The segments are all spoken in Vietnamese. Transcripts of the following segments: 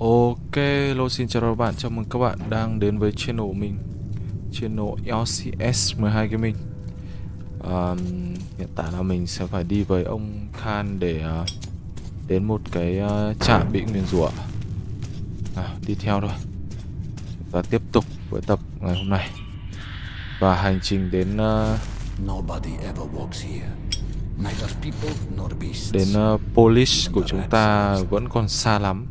Ok, hello xin chào các bạn, chào mừng các bạn đang đến với channel của mình. Channel LCS 12 Gaming. Um, Hiện tại là mình sẽ phải đi với ông Khan để uh, đến một cái uh, trạm bị nguyền rủa. À, Đi theo thôi. Chúng ta tiếp tục với tập ngày hôm nay. Và hành trình đến uh, Nobody ever walks here. Neither people nor beasts. đến uh, Polish của chúng ta vẫn còn xa lắm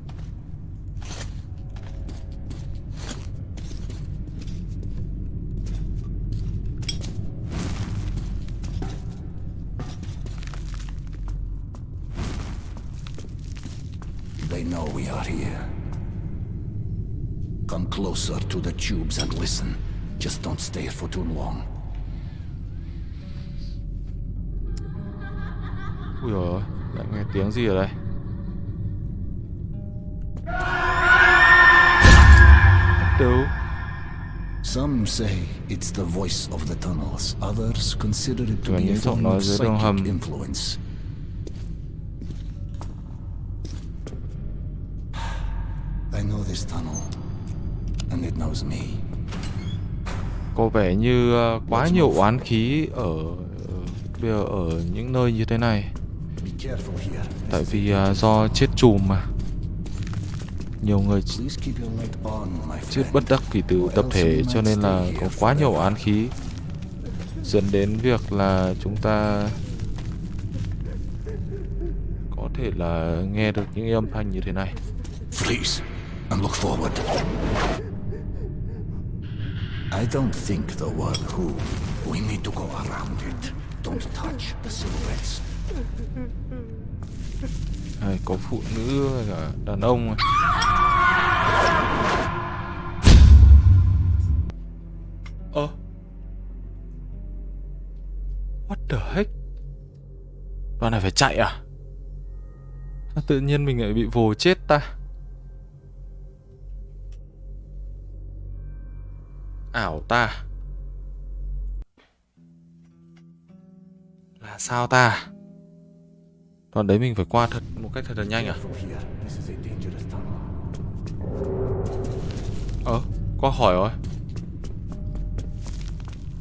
closer to the tubes and listen. Just don't stay for too long. Ui dồi ôi, lại nghe tiếng gì ở đây Đâu Some say it's the voice of the tunnels. Others consider it to be a form of dưới đường hầm. psychic influence. I know this tunnel, Có vẻ như ờ, quá nhiều oán khí ở ở- bây giờ ở những nơi như thế này. Tại vì ờ, do chết chùm mà. Nhiều người chết bất đắc kỳ tử tập thể cho nên là có quá nhiều oán khí. Dẫn đến việc là chúng ta có thể là nghe được những âm thanh như thế này. Please, and look forward. I don't think the word who. We need to go around it. Don't touch the silhouettes. Này, có phụ nữ với cả đàn ông rồi. Ơ What the heck Đoạn này phải chạy à Tự nhiên mình lại bị vồ chết ta Ảo ta? Là sao ta? Đoạn đấy mình phải qua thật một cách thật là nhanh à? Careful Ờ, qua hỏi rồi.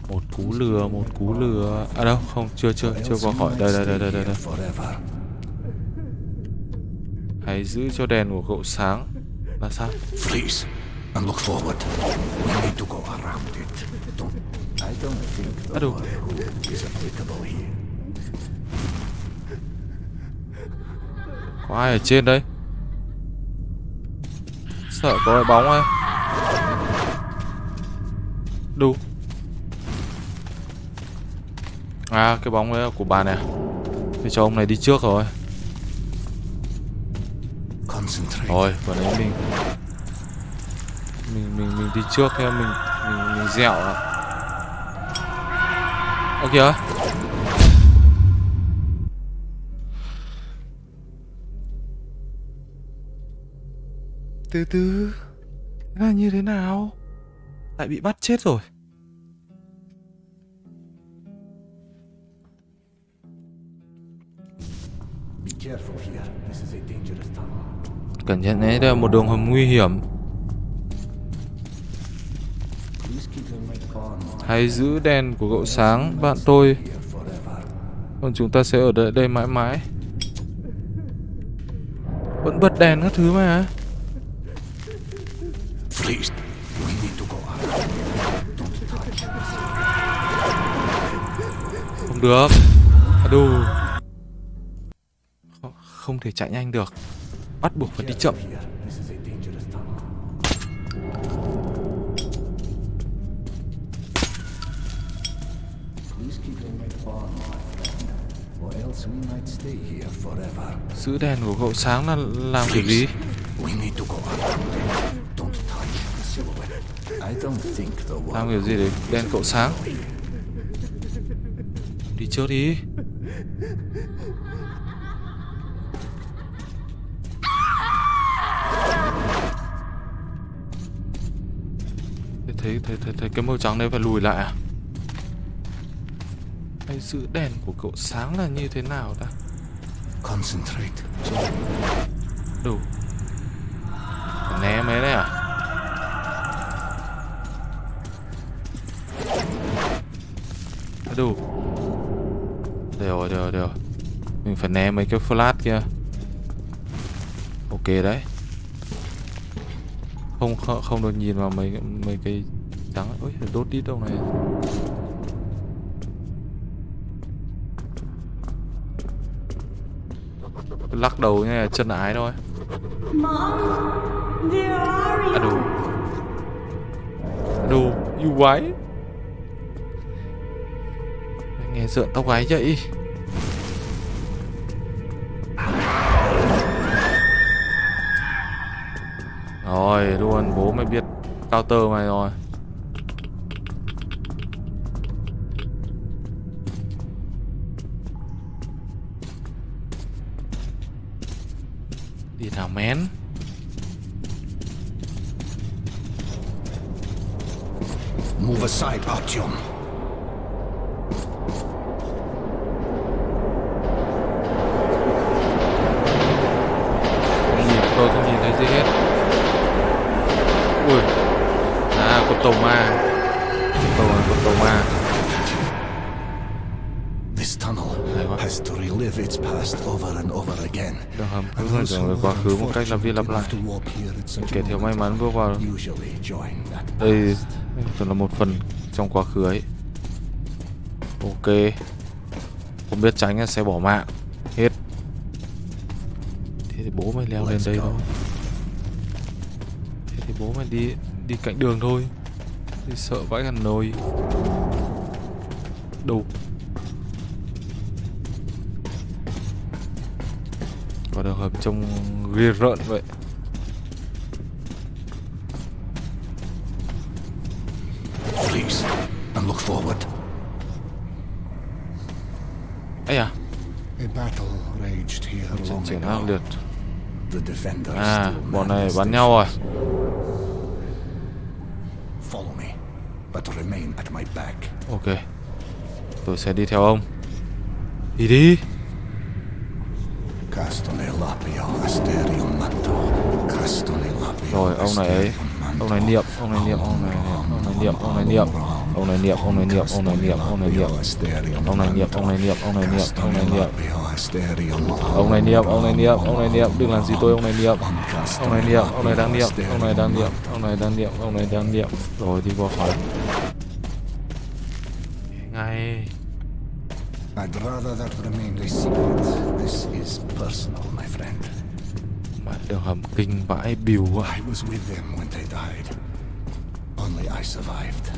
Một cú lừa, một cú lừa. À đâu, không, chưa, chưa, chưa qua khỏi. hỏi. Đây, đây, đây, đây, đây, đây. Hãy giữ cho đèn của cậu sáng. Là sao? Please, and look forward. We need to go don't think the I don't- word who is applicable here. Có ai ở trên đây? Sợ có bóng ai? Đâu? À, cái bóng đấy là của bà này à? Thì cho ông này đi trước rồi. Rồi, vừa nãy mình Mình mình mình đi trước theo mình mình mình dẹo à. Ơ kìa. Từ từ. Là như thế nào? Lại bị bắt chết rồi. Be careful here. This is a dangerous tunnel. Cẩn thận đấy, đây là một đường hầm nguy hiểm. Hãy giữ đèn của cậu sáng, bạn tôi. Còn chúng ta sẽ ở đây, đây mãi mãi. Vẫn bật đèn các thứ mà. Không được. À, đù. Không, không thể chạy nhanh được. Bắt buộc phải đi chậm Giữ đèn của cậu sáng là làm kiểu gì? Làm kiểu gì để đèn cậu sáng? Đi trước đi. Thấy, thấy, thấy, thấy cái màu trắng đấy phải lùi lại à Hay giữ đèn của cậu sáng là như thế nào ta? Concentrate. Đủ. Này đấy à? Đủ. Đều rồi rồi. mình phải né mấy cái flash kia. Ok đấy. Không không, không được nhìn vào mấy mấy cái trắng. Ôi đốt đi đâu này lắc đầu như là chân ái thôi. À, adu, adu yêu you? quái nghe rợn tóc gáy vậy. Rồi luôn bố mày biết counter mày rồi. man. Move aside, Artyom. Cách lặp đi lặp lại. Kể theo kẻ thiếu may mắn bước vào. Đây past. tưởng là một phần trong quá khứ ấy. Ok. Không biết tránh là sẽ bỏ mạng. Hết. Thế thì bố mày leo lên đây thôi. Thế thì bố mày đi đi cạnh đường thôi. Đi sợ vãi gần nồi. Đủ đường hầm trông ghê rợn vậy. Please, and look forward. ấy à A battle raged here trận chiến ác liệt The defenders à bọn này bắn nhau rồi. Follow me, but remain at my back. ok. Tôi sẽ đi theo ông. Đi đi ông này ấy ông này niệm ông này niệm ông này niệm ông này niệm ông này niệm ông này niệm ông này niệm ông này niệm ông này niệm ông này niệm ông này niệm ông này niệm ông này niệm ông này niệm ông này niệm đừng làm gì tôi ông này niệm ông này niệm ông này đang niệm ông này đang niệm ông này đang niệm ông này đang niệm rồi đi vào phòng ngay I'd rather that remained a secret. This is personal, my friend. Đường hầm kinh vãi bìu I was with them when they died. Only I survived.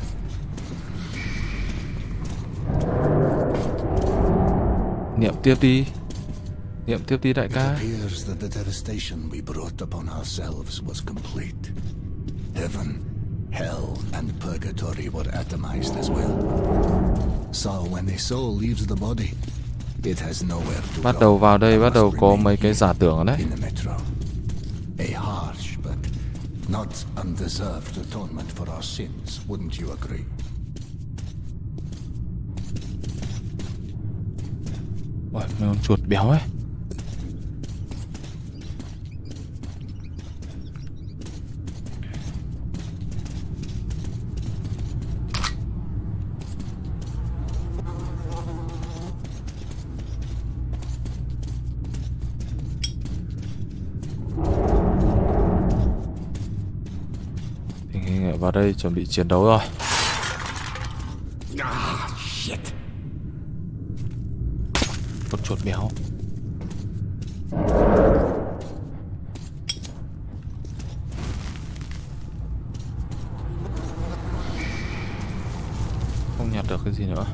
niệm tiếp đi niệm tiếp đi đại It ca appears that the devastation we brought upon ourselves was complete. Heaven, hell, and purgatory were atomized as well. So when a soul leaves the body, it has nowhere to bắt đầu vào đây bắt đầu có mấy cái giả tưởng ở đấy the. A harsh but not undeserved atonement for our sins, wouldn't you agree? Ôi, mấy con chuột béo ấy đây chuẩn bị chiến đấu rồi. Con chuột béo. Không nhặt được cái gì nữa.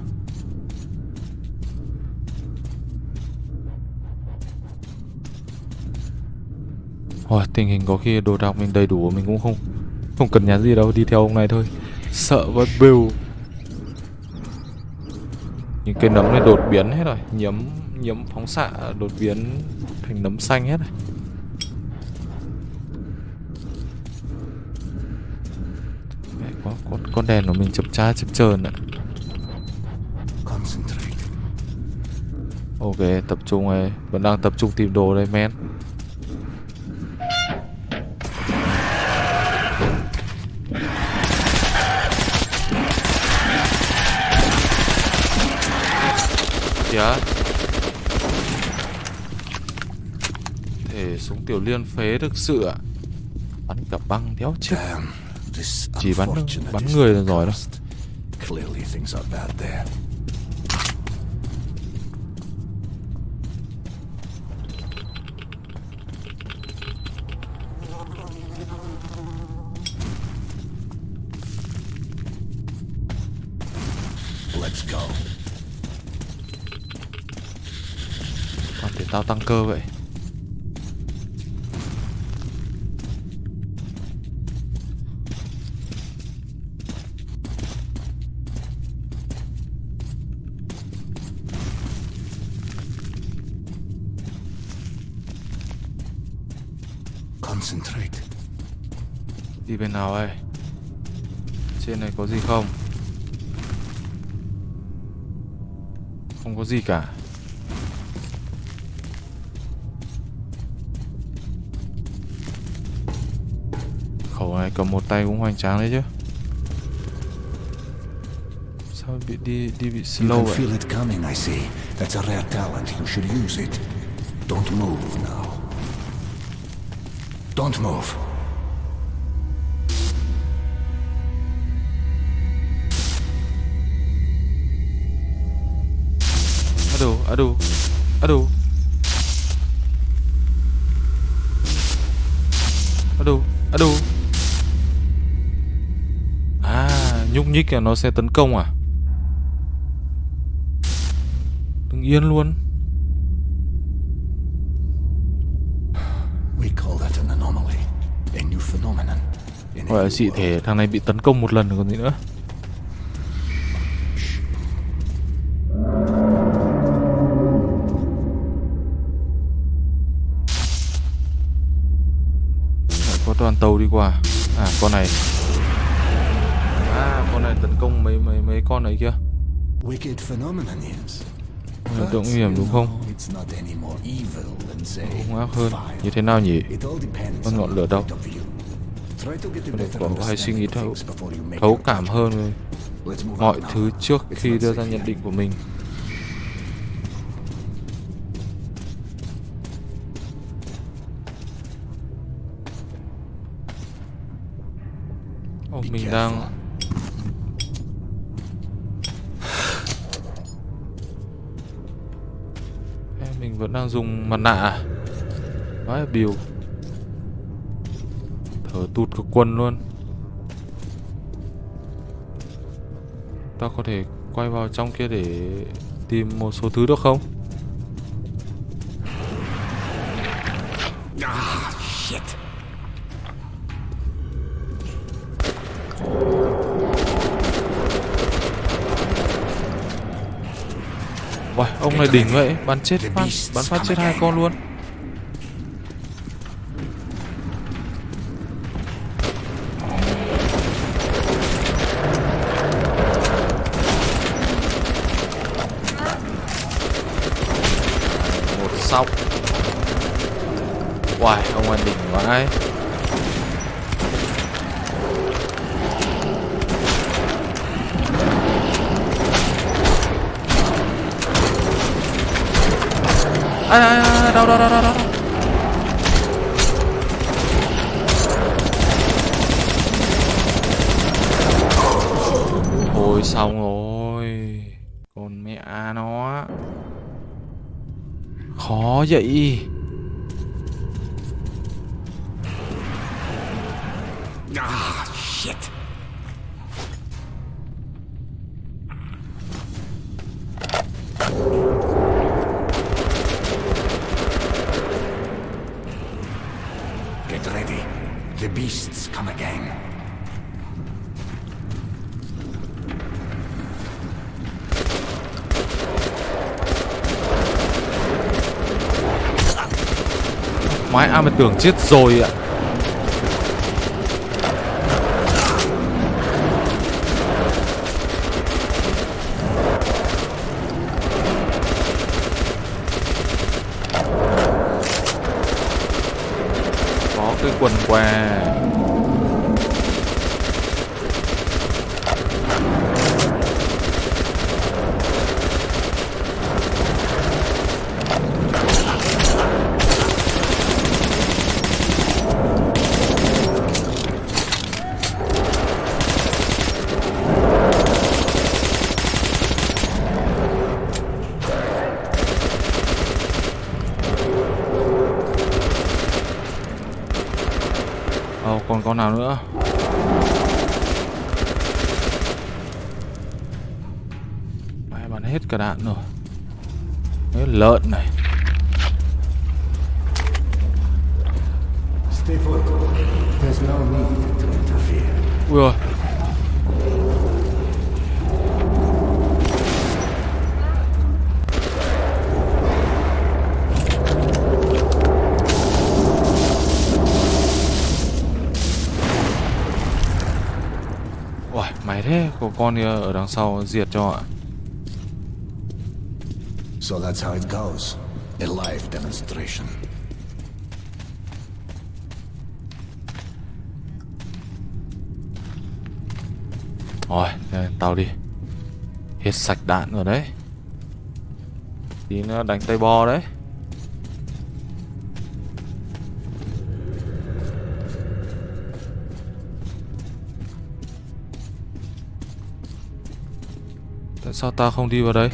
Rồi tình hình có khi đồ đạc mình đầy đủ mình cũng không không cần nhà gì đâu đi theo ông này thôi. Sợ với bill những cái nấm này đột biến hết rồi. Nhiễm nhiễm phóng xạ đột biến thành nấm xanh hết rồi. Mẹ, quá, con con đèn của mình chập cha chập chờn ạ. Ok tập trung này vẫn đang tập trung tìm đồ đây men kìa Thể súng tiểu liên phế thực sự ạ Bắn cả băng đéo chết Chỉ bắn bắn người là giỏi đó cost. Clearly things are bad there. Let's go. Còn để tao tăng cơ vậy Concentrate. Đi bên nào đây Trên này có gì không Không có gì cả Khẩu này cầm một tay cũng hoành tráng đấy chứ Sao bị đi đi bị You slow can vậy feel it coming, I see. That's a rare talent. You should use it. Don't move. Don't move. Aduh, aduh, aduh Aduh, aduh À, nhúc nhích là nó sẽ tấn công à? Đừng yên luôn We call that an anomaly. A new phenomenon. In a Gọi là dị thể thằng này bị tấn công một lần còn gì nữa. Có đoàn tàu đi qua. À con này. À con này tấn công mấy mấy mấy con ấy kia. Tượng nguy hiểm đúng không? Cũng ác hơn. Như thế nào nhỉ? Con ngọn lửa đâu? Better có hay suy nghĩ thấu Thấu cảm hơn mọi thứ trước khi đưa ra nhận định của mình. Ồ, Be mình đang Mình vẫn đang dùng mặt nạ à? Vãi biểu Thở tụt cực quần luôn Ta có thể quay vào trong kia để tìm một số thứ được không? Ah, shit. Uầy, ông này đỉnh vậy, bắn chết phát, bắn phát chết hai con luôn Một xong. Uầy, ông này đỉnh quá đấy à, à, à, đâu, đâu, đâu, đâu, đâu. Ôi xong rồi Con mẹ nó Khó vậy Ah, tưởng chết rồi ạ. Có cái quần què Ồ, còn con nào nữa Mày bắn hết cả đạn rồi Đấy, lợn này Stay put. There's no need to interfere. Ui rồi Ui, mày thế, có con kia ở đằng sau diệt cho ạ So that's how it goes. A live demonstration. Rồi, tao đi Hết sạch đạn rồi đấy Tí nữa đánh tay bo đấy sao tao không đi vào đây?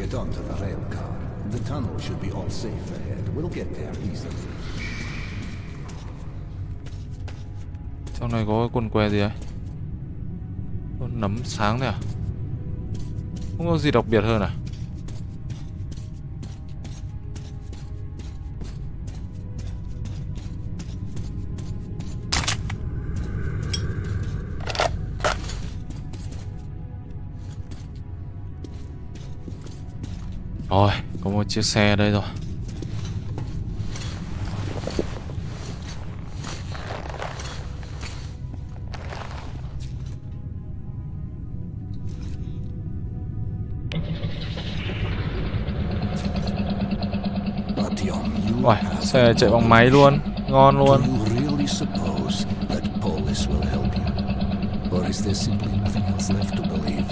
Trong này có quần què gì đấy? Con nấm sáng này à? Không có gì đặc biệt hơn à? Chiếc xe đây rồi. Have xe chạy bằng máy luôn, ngon luôn. you really suppose that Polis will help you? Or is there simply nothing else left to believe?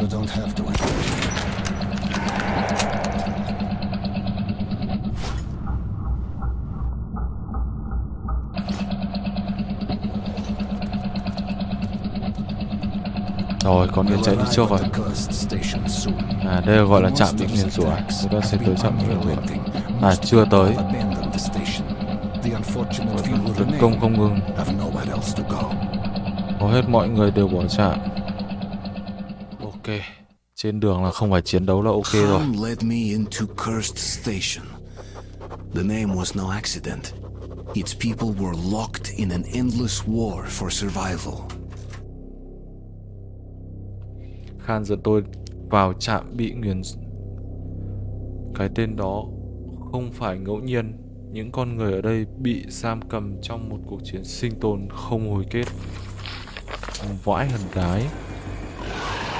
You don't have to. Rồi, con We'll chạy đi trước rồi. À, đây gọi là trạm the nguyền rủa. tracks Chúng ta sẽ tới trạm rủa. unrelenting. À, chưa tới. Tấn công không ngừng. Hầu hết mọi người đều bỏ trạm. Ok. Trên đường là không phải chiến đấu là ok rồi. The name was no accident. Its people were locked in an endless war for survival. Khan dẫn tôi vào trạm bị nguyền Cái tên đó không phải ngẫu nhiên Những con người ở đây bị giam cầm trong một cuộc chiến sinh tồn không hồi kết Vãi hần cái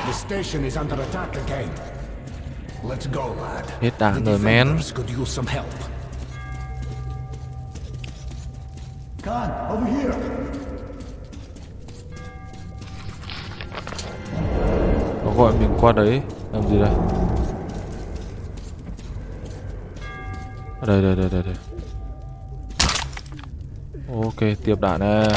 The station is under attack again. Let's go, lad. Hết đạn rồi, man. defenders could use some help. Khan, over here. Nó gọi mình qua đấy. Làm gì đây? Đây đây đây đây đây. Ok, tiếp đạn nè.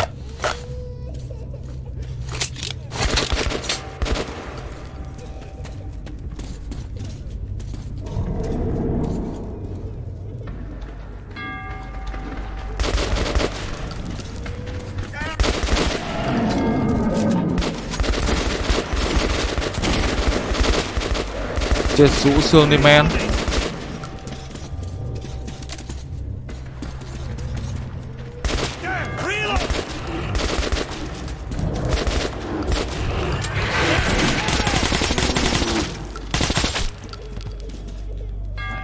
Chết rũ xương đi men.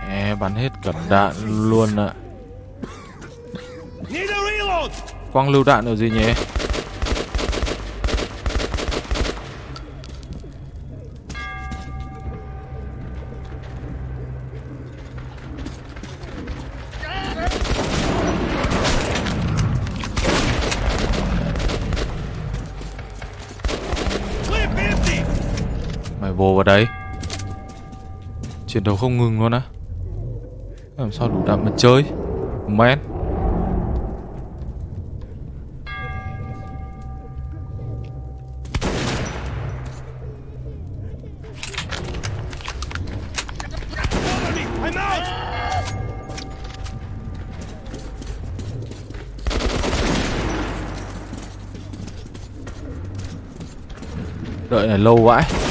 Mẹ, bắn hết cả đạn luôn ạ. Quang lưu đạn ở gì nhỉ Chiến đấu không ngừng luôn á. Làm sao đủ đạn mà chơi Men Đợi này lâu vãi.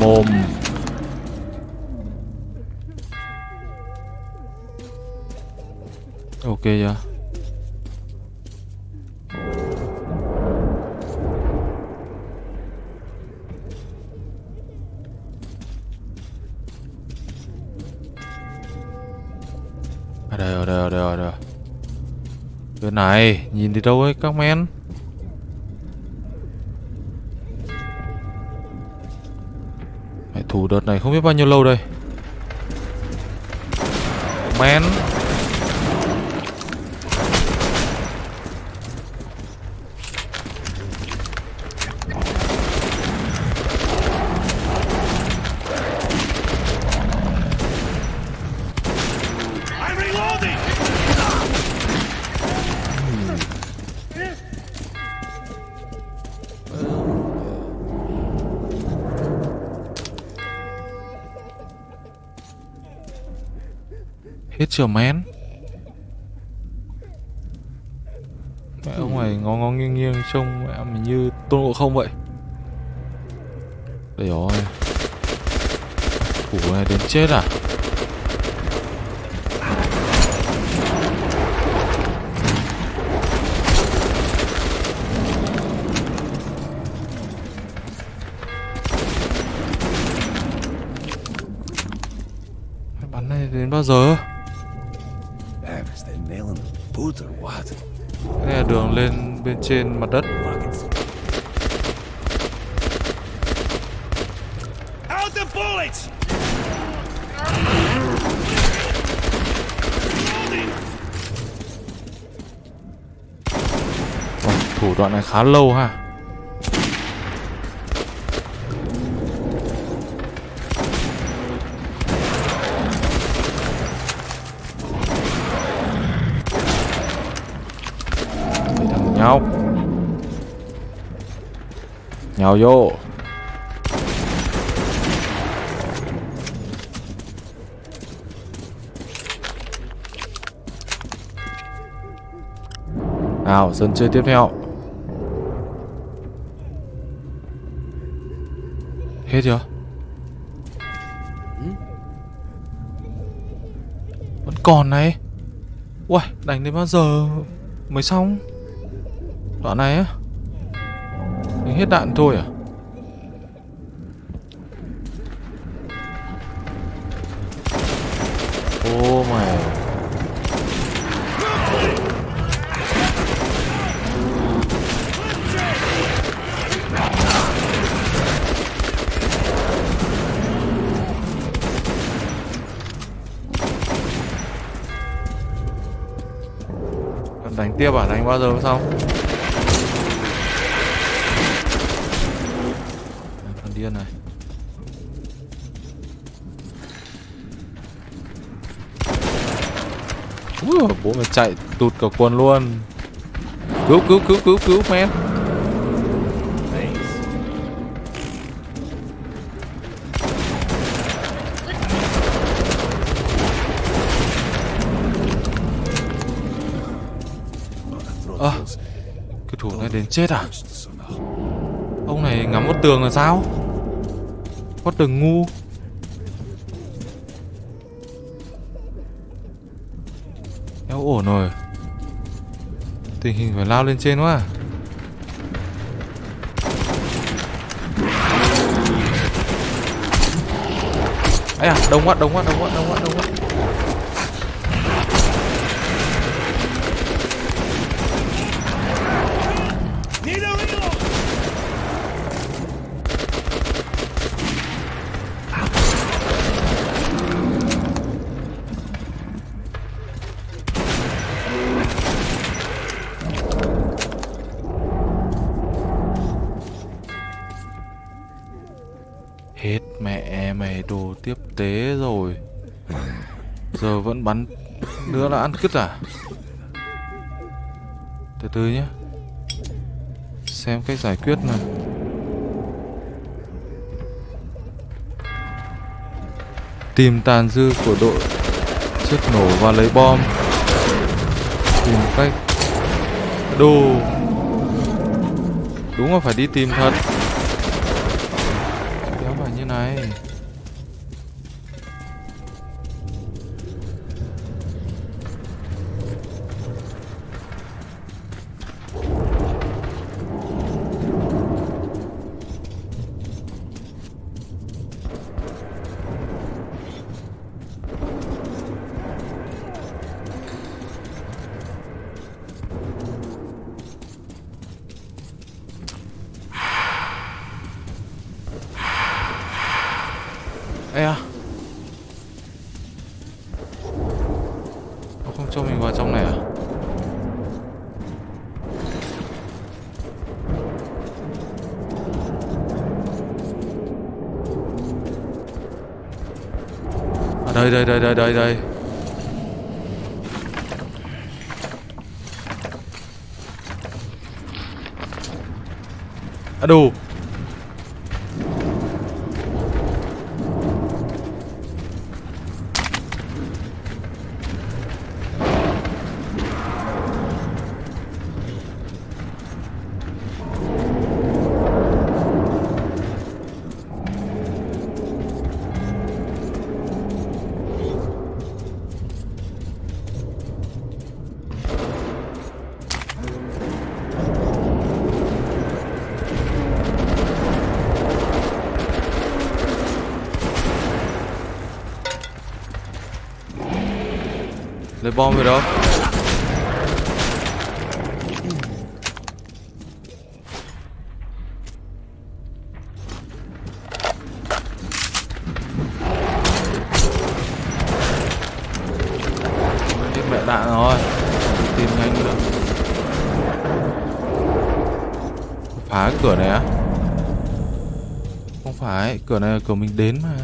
Mồm Ok chưa yeah. đây rồi, đây rồi, đây rồi, đây rồi. bên này nhìn đi đâu ấy các men thủ đợt này không biết bao nhiêu lâu đây. Men Hết chưa men Mẹ ông này ngó ngó nghiêng nghiêng trông mẹ mình như tôn ngộ không vậy. Đây rồi. Củ này đến chết à? Bắn này đến bao giờ? Là đường lên bên trên mặt đất! Ôi, Thủ đoạn này khá lâu ha Để thằng nhau Nhào vô. Nào, sân chơi tiếp theo. Hết chưa? Vẫn còn này. Uầy, đánh đến bao giờ mới xong? Đoạn này á hết đạn thôi à Ô mày Còn đánh tiếp à? Đánh bao giờ mới xong? Ui, bố mày chạy tụt cả quần luôn. Cứu cứu cứu cứu cứu men Ơ Cái thủ này đến chết à? Ông này ngắm một tường là sao? Có tường ngu. Không ổn rồi Tình hình phải lao lên trên quá à. ấy à đông quá đông quá đông quá đông quá đông quá Giờ vẫn bắn nữa là ăn cứt à Từ từ nhé. Xem cách giải quyết nào. Tìm tàn dư của đội chất nổ và lấy bom. Tìm cách Đồ Đúng là phải đi tìm thật. Đây đây đây đây đây đây. À đủ bom rồi đâu mẹ đạn rồi Tìm nhanh nữa. Phá cái cửa này á. Không phải, Cửa này là cửa mình đến mà.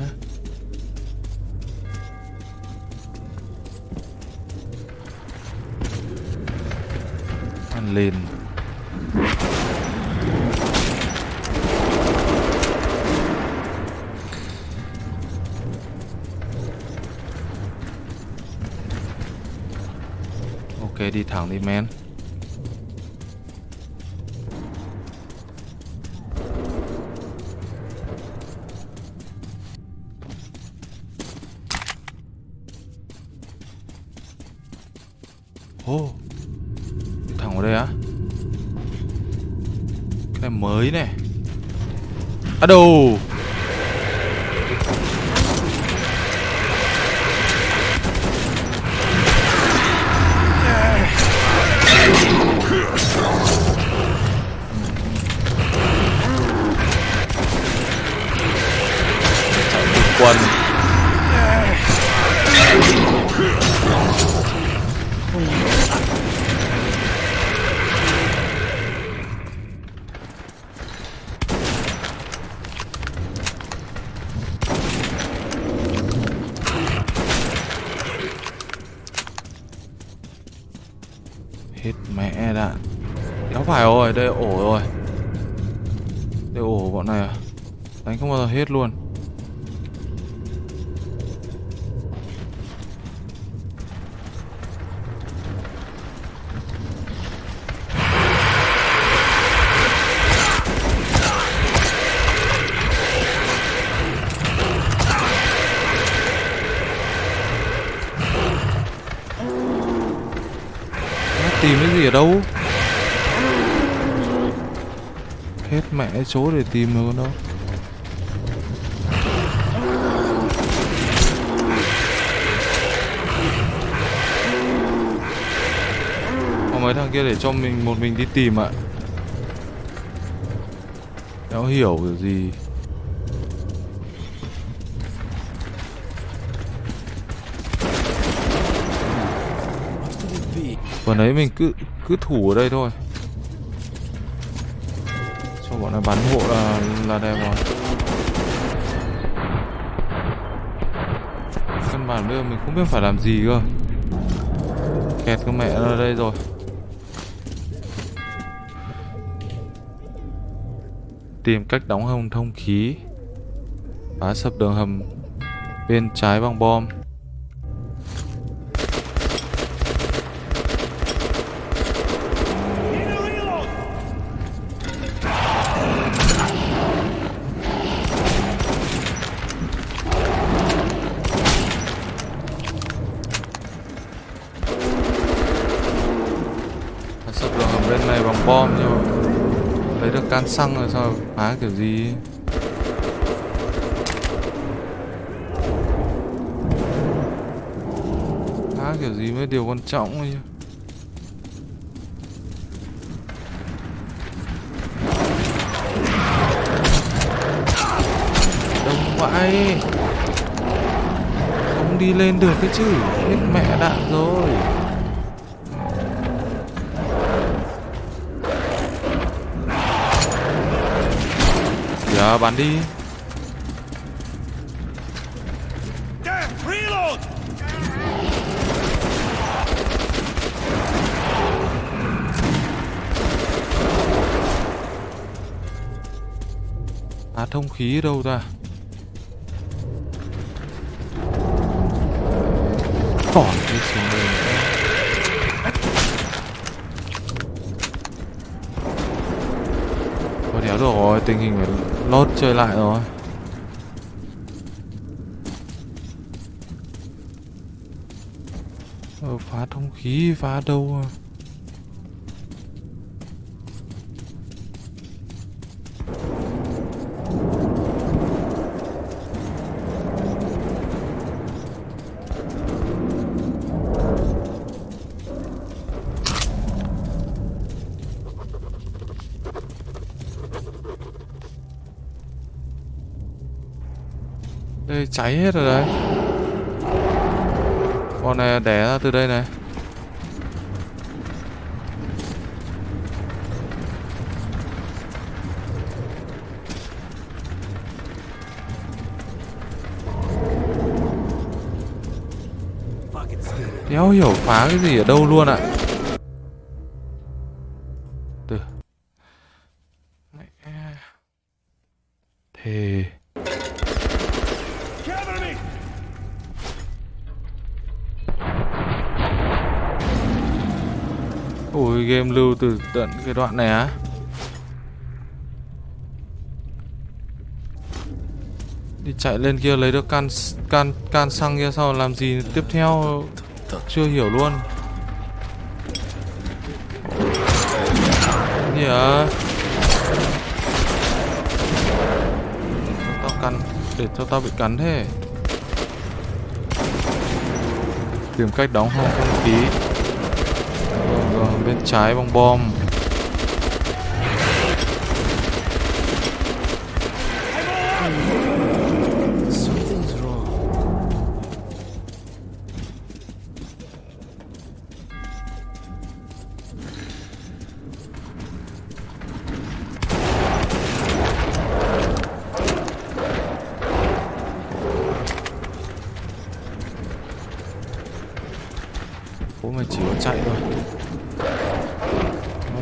À ở đâu? Hết mẹ số để tìm rồi con đâu Có mấy thằng kia để cho mình, một mình đi tìm ạ. Đéo hiểu kiểu gì? Bọn ấy mình cứ cứ thủ ở đây thôi. Cho bọn này bắn hộ là là đẹp rồi. Căn bản bây giờ mình không biết phải làm gì cơ. Kẹt cái mẹ ra ở đây rồi. Tìm cách đóng hầm thông khí. Phá sập đường hầm Bên trái bằng bom. Kiểu gì? Phá kiểu gì mới điều quan trọng ấy đông vãi. Không đi lên được cái chứ. Hết mẹ đạn rồi. Dạ bắn đi. À thông khí đâu ta? Còn cái xuống nữa. Rồi Tình hình phải lốt chơi lại rồi ờ, Phá thông khí phá đâu à Đây cháy hết rồi đấy Con này đẻ ra từ đây này Đéo hiểu phá cái gì ở đâu luôn ạ à. Từ tận cái đoạn này á. Đi chạy lên kia lấy được can can can xăng kia sau làm gì tiếp theo? Chưa hiểu luôn. Gì à Tao cắn, để cho tao bị cắn thế. Tìm cách đóng hông không khí bên trái bong bom Something's. Bố mày chỉ có chạy thôi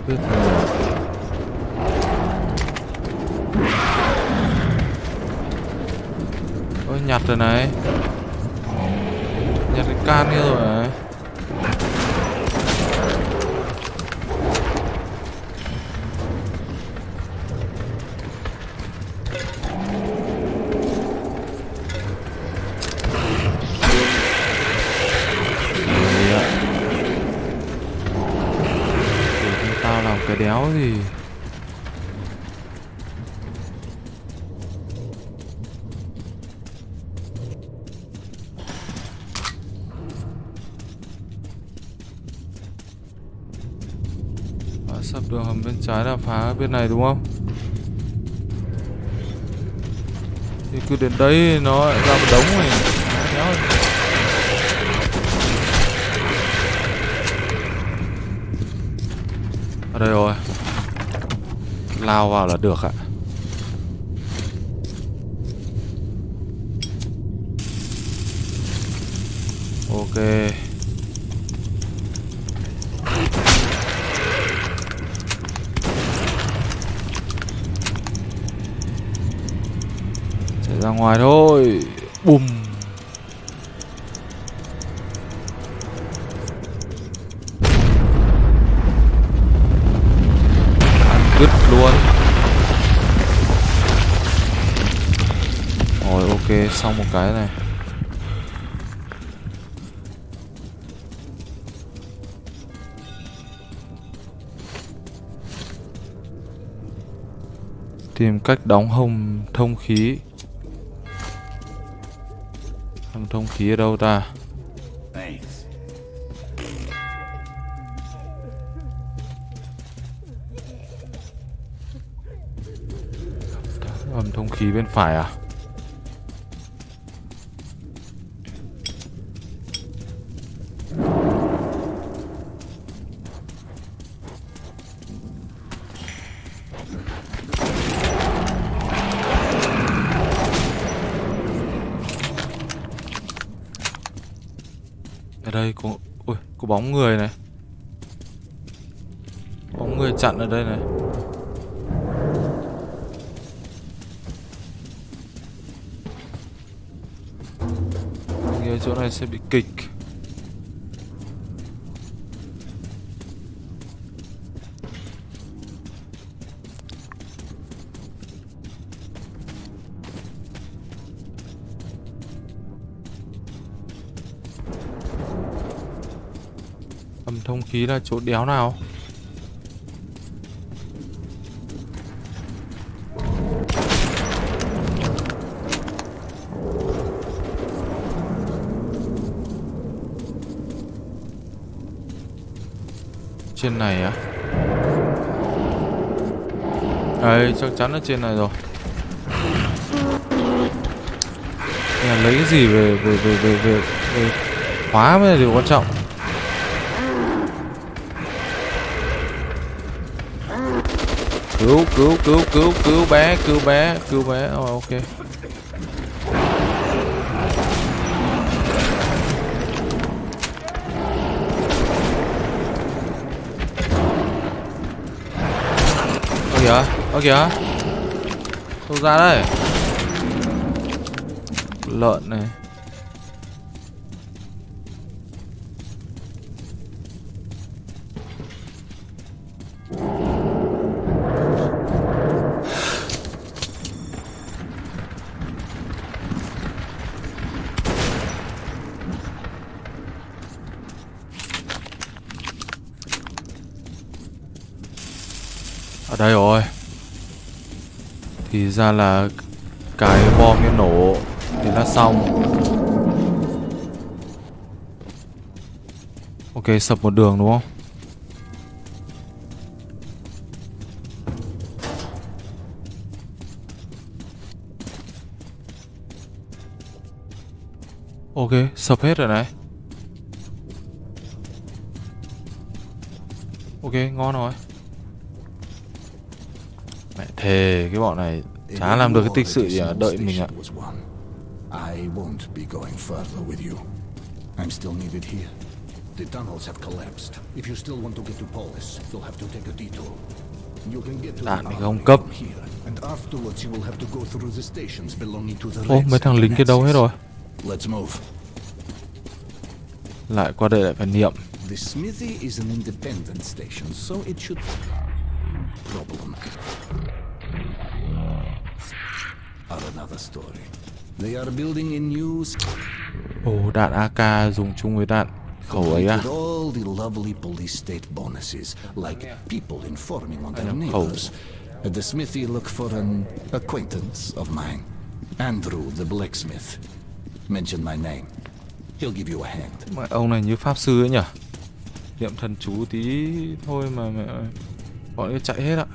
cứ biết Ôi nhặt rồi này. Nhặt cái can kia rồi này Đấy ạ. Để cho tao làm cái đéo gì À, sắp đường hầm bên trái là phá bên này đúng không? Thì cứ đến đấy nó lại ra một đống này. Nhéo Ở đây rồi. Lao vào là được ạ. Ok. ra ngoài thôi. Bùm. Ăn cứt luôn. Rồi, ok, xong một cái này. Tìm cách đóng hồng thông khí thông khí ở đâu ta? Âm thông khí bên phải à ở đây có ui có bóng người này. Bóng người chặn ở đây này. Nghĩa chỗ này sẽ bị kịch. Thông khí là chỗ đéo nào? Trên này á? Đấy chắc chắn là trên này rồi. Là lấy cái gì về về về về về, về khóa mới là điều quan trọng. Cứu cứu cứu cứu cứu bé cứu bé cứu bé. Oh, ok. Ơ kìa ơ kìa. Đâu ra đây. Lợn này. Ở đây rồi. Thì ra là cái bom nó nổ thì là xong. Ok, sập một đường đúng không? Ok, sập hết rồi này. Ok, ngon rồi thề cái bọn này chả làm được cái tích sự gì à đợi mình ạ won. I won't be going further with you. I'm still needed here. The tunnels have collapsed. If you still want to get to Polis, you'll have to take a detour. You can get to Đạn the thì không cấp. and afterwards you will have to go through the stations belonging to the ô mấy thằng lính kia đâu hết rồi Let's move. lại qua đây lại phải niệm The smithy is an independent station, so it should problem. Are another story. They are building a new ồ đạn AK dùng chung với đạn khẩu ấy à all the lovely police state bonuses, like people informing on their neighbors. At the smithy, look for an acquaintance of mine, Andrew the blacksmith. Mention my name. He'll give you a hand. mà ông này như pháp sư ấy nhỉ niệm thần chú tí thôi mà mẹ bọn ấy chạy hết ạ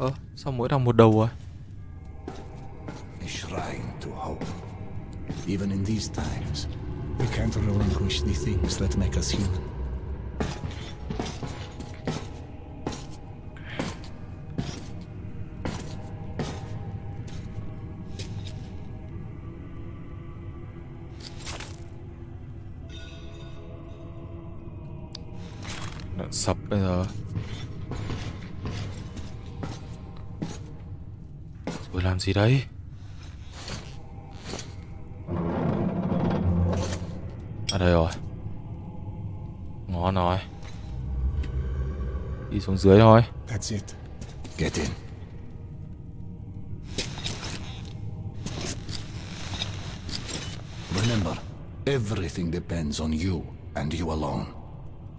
ơ sao mỗi một đầu rồi a shrine to hope. Even in these times, we can't relinquish the things that make us human. Đạn sập bây giờ rồi làm gì đấy ở đây rồi ngon rồi đi xuống dưới thôi That's it. Get in. Remember, everything depends on you and you alone.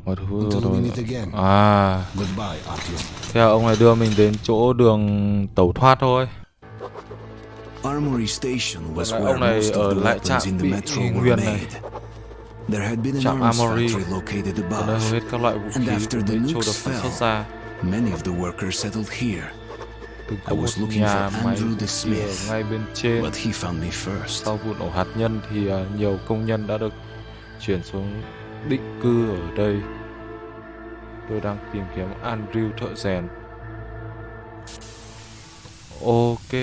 Thứ Until we meet again. À, Goodbye, Artyom. thế là ông này đưa mình đến chỗ đường tẩu thoát thôi. Ông này most ở of the lại weapons trạm in the bị metro were Nguyền này. made. There had been an Trạm Armory. Ở hầu hết các loại vũ And khí after của the Metro nukes được sản xuất fell, ra. Many of the workers settled here, I was looking for Andrew the Smith, ngay bên trên. but he found me first. Sau vụ nổ hạt nhân thì à, nhiều công nhân đã được chuyển xuống định cư ở đây. Tôi đang tìm kiếm Andrew thợ rèn. Ok.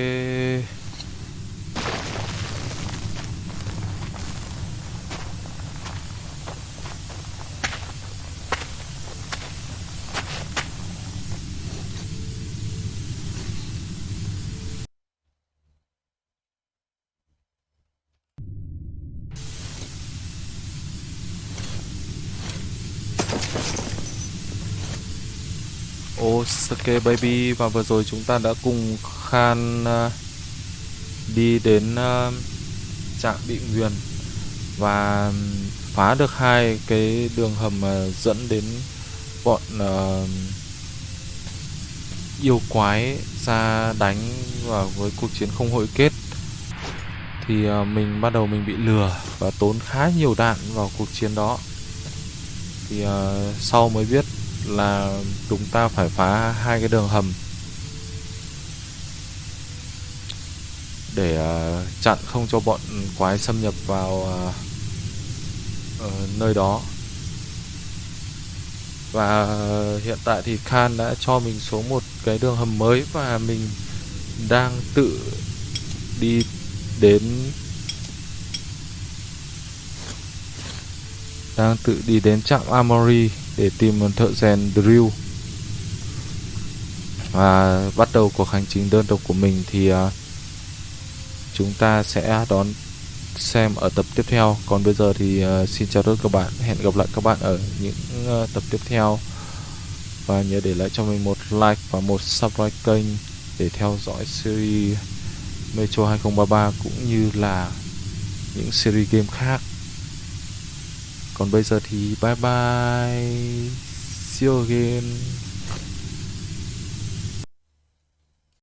Osake Baby và vừa rồi chúng ta đã cùng Khan uh, đi đến uh, trạm bị nguyền và phá được hai cái đường hầm uh, dẫn đến bọn uh, yêu quái ra đánh vào với cuộc chiến không hội kết. Thì uh, mình bắt đầu mình bị lừa và tốn khá nhiều đạn vào cuộc chiến đó. Thì uh, sau mới biết là chúng ta phải phá hai cái đường hầm để ờ, chặn không cho bọn quái xâm nhập vào ờ, ờ, nơi đó. Và hiện tại thì Khan đã cho mình số một cái đường hầm mới và mình đang tự đi đến, đang tự đi đến trạm Amory để tìm một thợ rèn drill. Và bắt đầu cuộc hành trình đơn độc của mình thì à, chúng ta sẽ đón xem ở tập tiếp theo. Còn bây giờ thì à, xin chào tất cả các bạn. Hẹn gặp lại các bạn ở những à, tập tiếp theo. Và nhớ để lại cho mình một like và một subscribe kênh để theo dõi series Metro 2033 cũng như là những series game khác. Còn bây giờ thì bye bye see you again